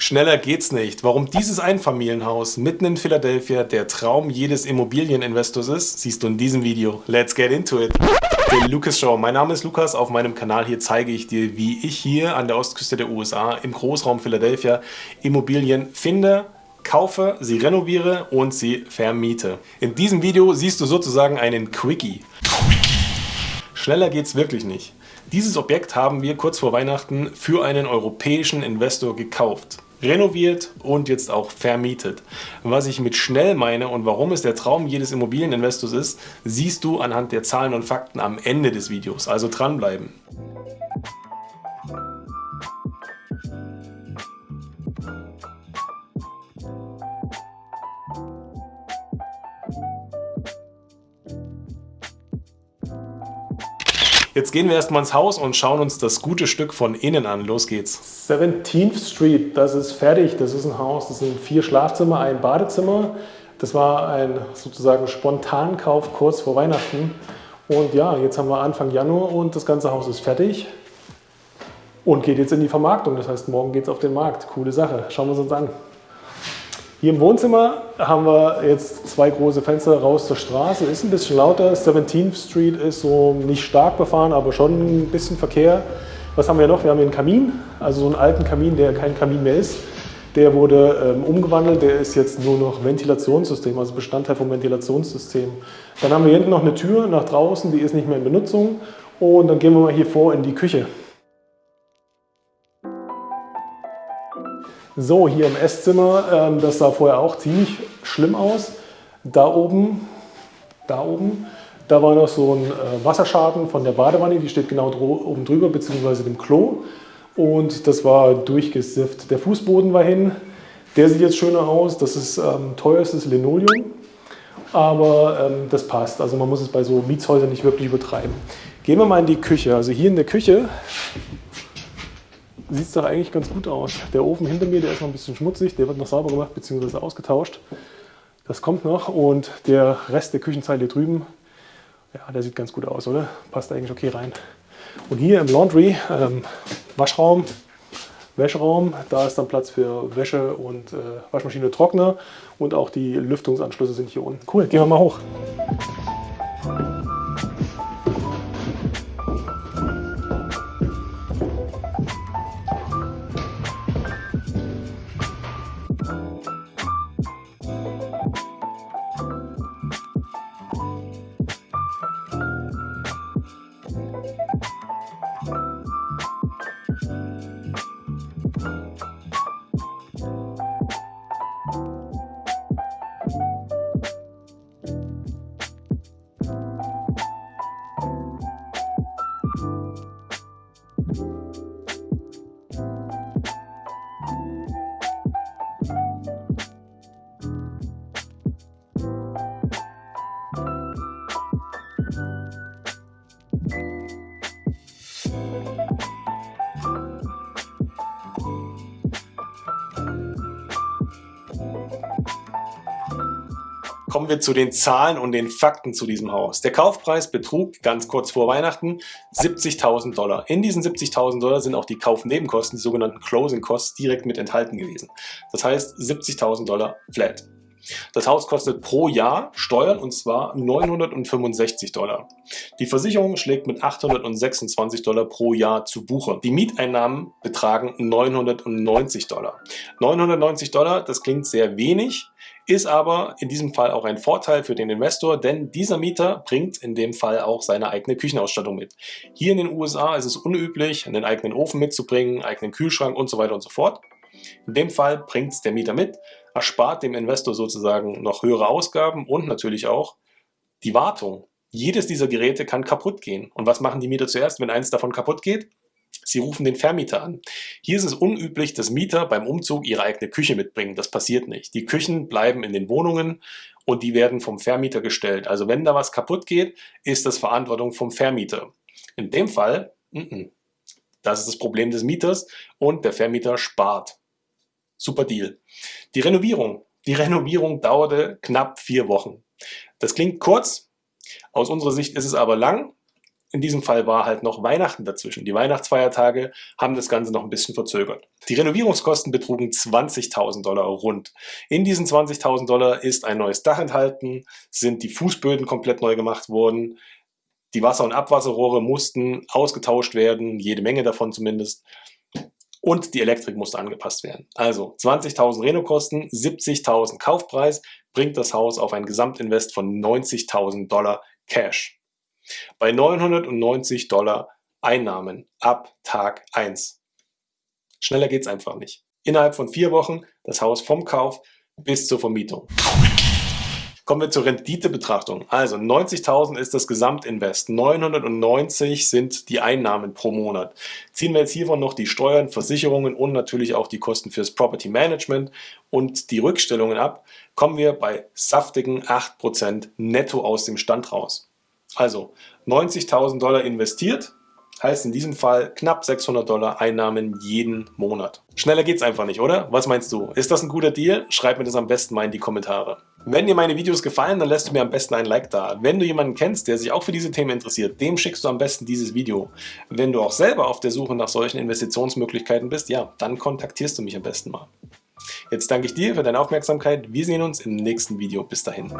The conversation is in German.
Schneller geht's nicht. Warum dieses Einfamilienhaus mitten in Philadelphia der Traum jedes Immobilieninvestors ist, siehst du in diesem Video. Let's get into it. Die Lucas Show. Mein Name ist Lukas. Auf meinem Kanal hier zeige ich dir, wie ich hier an der Ostküste der USA im Großraum Philadelphia Immobilien finde, kaufe, sie renoviere und sie vermiete. In diesem Video siehst du sozusagen einen Quickie. Schneller geht's wirklich nicht. Dieses Objekt haben wir kurz vor Weihnachten für einen europäischen Investor gekauft renoviert und jetzt auch vermietet. Was ich mit schnell meine und warum es der Traum jedes Immobilieninvestors ist, siehst du anhand der Zahlen und Fakten am Ende des Videos. Also dranbleiben. Jetzt gehen wir erstmal ins Haus und schauen uns das gute Stück von innen an. Los geht's. 17th Street, das ist fertig. Das ist ein Haus, das sind vier Schlafzimmer, ein Badezimmer. Das war ein sozusagen Spontankauf kurz vor Weihnachten. Und ja, jetzt haben wir Anfang Januar und das ganze Haus ist fertig und geht jetzt in die Vermarktung. Das heißt, morgen geht es auf den Markt. Coole Sache. Schauen wir es uns an. Hier im Wohnzimmer haben wir jetzt zwei große Fenster raus zur Straße. Ist ein bisschen lauter. 17th Street ist so nicht stark befahren, aber schon ein bisschen Verkehr. Was haben wir noch? Wir haben hier einen Kamin, also so einen alten Kamin, der kein Kamin mehr ist. Der wurde ähm, umgewandelt, der ist jetzt nur noch Ventilationssystem, also Bestandteil vom Ventilationssystem. Dann haben wir hier hinten noch eine Tür nach draußen, die ist nicht mehr in Benutzung. Und dann gehen wir mal hier vor in die Küche. So, hier im Esszimmer, ähm, das sah vorher auch ziemlich schlimm aus. Da oben, da oben, da war noch so ein äh, Wasserschaden von der Badewanne, die steht genau oben drüber, beziehungsweise dem Klo. Und das war durchgesifft. Der Fußboden war hin, der sieht jetzt schöner aus. Das ist ähm, teuerstes Linoleum, aber ähm, das passt. Also man muss es bei so Mietshäusern nicht wirklich übertreiben. Gehen wir mal in die Küche. Also hier in der Küche sieht es doch eigentlich ganz gut aus. Der Ofen hinter mir, der ist noch ein bisschen schmutzig, der wird noch sauber gemacht bzw. ausgetauscht. Das kommt noch und der Rest der Küchenzeile hier drüben, ja, der sieht ganz gut aus, oder? Passt eigentlich okay rein. Und hier im Laundry, ähm, Waschraum, Wäscheraum, da ist dann Platz für Wäsche und äh, Waschmaschine, Trockner und auch die Lüftungsanschlüsse sind hier unten. Cool, gehen wir mal hoch. Kommen wir zu den Zahlen und den Fakten zu diesem Haus. Der Kaufpreis betrug ganz kurz vor Weihnachten 70.000 Dollar. In diesen 70.000 Dollar sind auch die Kaufnebenkosten, die sogenannten Closing Costs, direkt mit enthalten gewesen. Das heißt 70.000 Dollar flat. Das Haus kostet pro Jahr Steuern und zwar 965 Dollar. Die Versicherung schlägt mit 826 Dollar pro Jahr zu Buche. Die Mieteinnahmen betragen 990 Dollar. 990 Dollar, das klingt sehr wenig, ist aber in diesem Fall auch ein Vorteil für den Investor, denn dieser Mieter bringt in dem Fall auch seine eigene Küchenausstattung mit. Hier in den USA ist es unüblich, einen eigenen Ofen mitzubringen, eigenen Kühlschrank und so weiter und so fort. In dem Fall bringt es der Mieter mit, erspart dem Investor sozusagen noch höhere Ausgaben und natürlich auch die Wartung. Jedes dieser Geräte kann kaputt gehen. Und was machen die Mieter zuerst, wenn eins davon kaputt geht? Sie rufen den Vermieter an. Hier ist es unüblich, dass Mieter beim Umzug ihre eigene Küche mitbringen. Das passiert nicht. Die Küchen bleiben in den Wohnungen und die werden vom Vermieter gestellt. Also wenn da was kaputt geht, ist das Verantwortung vom Vermieter. In dem Fall, das ist das Problem des Mieters und der Vermieter spart. Super Deal. Die Renovierung. Die Renovierung dauerte knapp vier Wochen. Das klingt kurz, aus unserer Sicht ist es aber lang in diesem Fall war halt noch Weihnachten dazwischen. Die Weihnachtsfeiertage haben das Ganze noch ein bisschen verzögert. Die Renovierungskosten betrugen 20.000 Dollar rund. In diesen 20.000 Dollar ist ein neues Dach enthalten, sind die Fußböden komplett neu gemacht worden, die Wasser- und Abwasserrohre mussten ausgetauscht werden, jede Menge davon zumindest. Und die Elektrik musste angepasst werden. Also 20.000 Renokosten, 70.000 Kaufpreis, bringt das Haus auf ein Gesamtinvest von 90.000 Dollar Cash. Bei 990 Dollar Einnahmen ab Tag 1. Schneller geht's einfach nicht. Innerhalb von vier Wochen das Haus vom Kauf bis zur Vermietung. Kommen wir zur Renditebetrachtung. Also 90.000 ist das Gesamtinvest, 990 sind die Einnahmen pro Monat. Ziehen wir jetzt hiervon noch die Steuern, Versicherungen und natürlich auch die Kosten fürs Property Management und die Rückstellungen ab, kommen wir bei saftigen 8% netto aus dem Stand raus. Also 90.000 Dollar investiert, heißt in diesem Fall knapp 600 Dollar Einnahmen jeden Monat. Schneller geht's einfach nicht, oder? Was meinst du? Ist das ein guter Deal? Schreib mir das am besten mal in die Kommentare. Wenn dir meine Videos gefallen, dann lässt du mir am besten ein Like da. Wenn du jemanden kennst, der sich auch für diese Themen interessiert, dem schickst du am besten dieses Video. Wenn du auch selber auf der Suche nach solchen Investitionsmöglichkeiten bist, ja, dann kontaktierst du mich am besten mal. Jetzt danke ich dir für deine Aufmerksamkeit. Wir sehen uns im nächsten Video. Bis dahin.